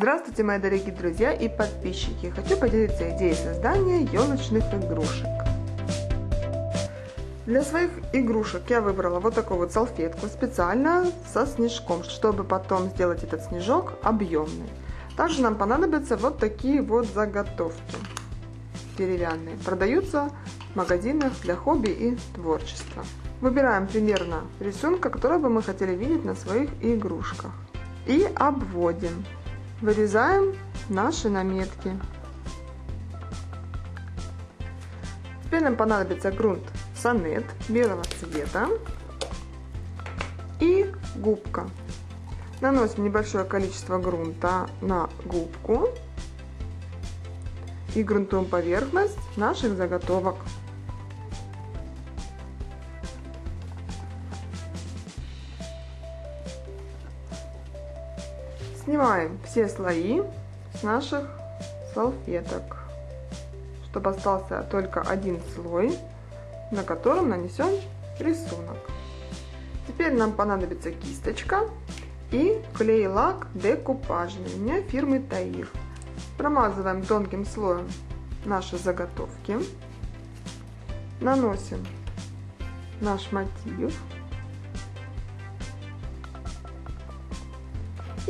Здравствуйте, мои дорогие друзья и подписчики! Хочу поделиться идеей создания елочных игрушек. Для своих игрушек я выбрала вот такую вот салфетку специально со снежком, чтобы потом сделать этот снежок объемный. Также нам понадобятся вот такие вот заготовки деревянные. Продаются в магазинах для хобби и творчества. Выбираем примерно рисунка, который бы мы хотели видеть на своих игрушках. И обводим. Вырезаем наши наметки. Теперь нам понадобится грунт сонет белого цвета и губка. Наносим небольшое количество грунта на губку и грунтуем поверхность наших заготовок. Снимаем все слои с наших салфеток, чтобы остался только один слой, на котором нанесем рисунок. Теперь нам понадобится кисточка и клей-лак декупажный, у меня фирмы Таир. Промазываем тонким слоем наши заготовки, наносим наш мотив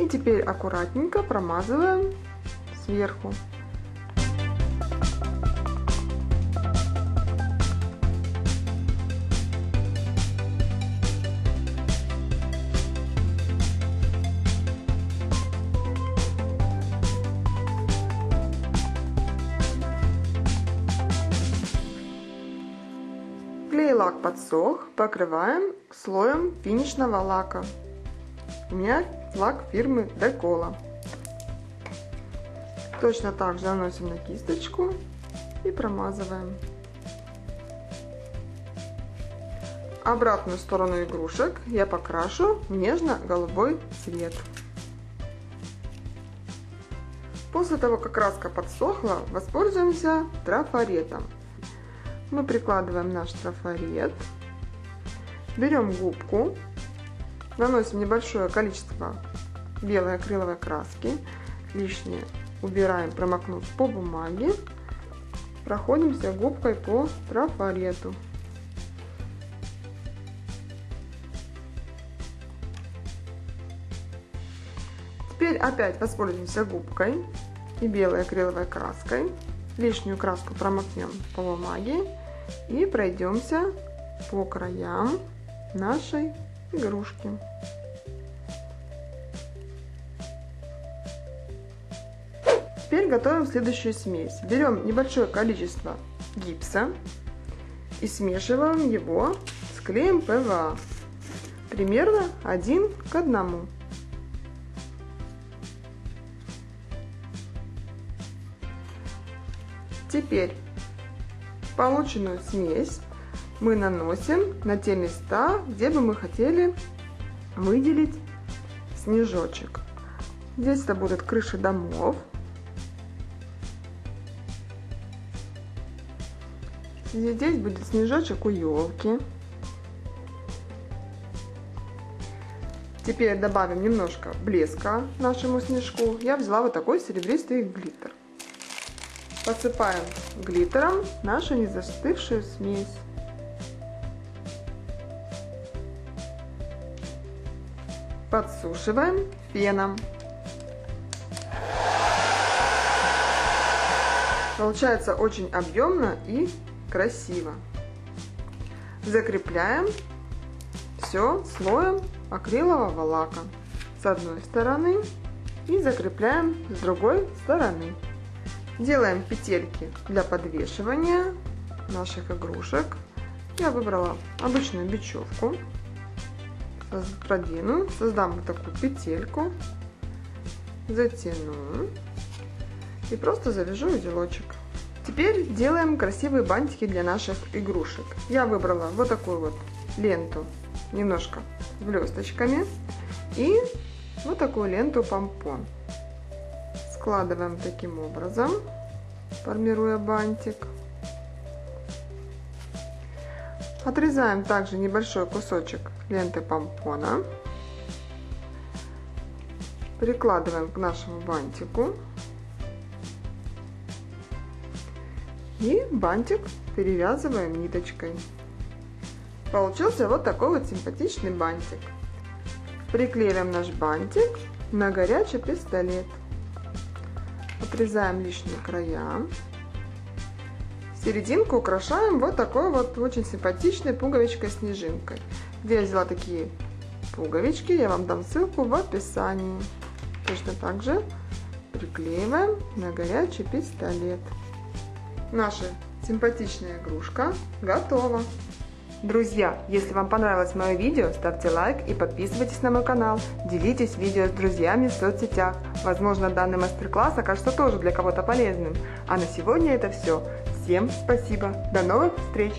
И теперь аккуратненько промазываем сверху. Клей-лак подсох, покрываем слоем финишного лака. У меня лак фирмы Декола. Точно так же наносим на кисточку и промазываем. Обратную сторону игрушек я покрашу нежно-голубой цвет. После того, как краска подсохла, воспользуемся трафаретом. Мы прикладываем наш трафарет, берем губку Наносим небольшое количество белой акриловой краски. Лишнее убираем, промокнув по бумаге. Проходимся губкой по трафарету. Теперь опять воспользуемся губкой и белой акриловой краской. Лишнюю краску промокнем по бумаге и пройдемся по краям нашей игрушки. Теперь готовим следующую смесь. Берем небольшое количество гипса и смешиваем его с клеем ПВА. Примерно один к одному. Теперь полученную смесь мы наносим на те места, где бы мы хотели выделить снежочек. Здесь это будут крыши домов. Здесь будет снежочек у елки. Теперь добавим немножко блеска нашему снежку. Я взяла вот такой серебристый глиттер. Посыпаем глиттером нашу незастывшую смесь. Подсушиваем феном. Получается очень объемно и красиво. Закрепляем все слоем акрилового лака с одной стороны и закрепляем с другой стороны. Делаем петельки для подвешивания наших игрушек. Я выбрала обычную бечевку продену, создам вот такую петельку, затяну и просто завяжу узелочек. Теперь делаем красивые бантики для наших игрушек. Я выбрала вот такую вот ленту, немножко блесточками и вот такую ленту помпон. Складываем таким образом, формируя бантик. Отрезаем также небольшой кусочек ленты помпона. прикладываем к нашему бантику. И бантик перевязываем ниточкой. Получился вот такой вот симпатичный бантик. Приклеиваем наш бантик на горячий пистолет. Отрезаем лишние края. Серединку украшаем вот такой вот очень симпатичной пуговичкой-снежинкой. Где я взяла такие пуговички, я вам дам ссылку в описании. Точно так же приклеиваем на горячий пистолет. Наша симпатичная игрушка готова. Друзья, если вам понравилось мое видео, ставьте лайк и подписывайтесь на мой канал. Делитесь видео с друзьями в соцсетях. Возможно, данный мастер-класс окажется тоже для кого-то полезным. А на сегодня это все. Всем спасибо. До новых встреч!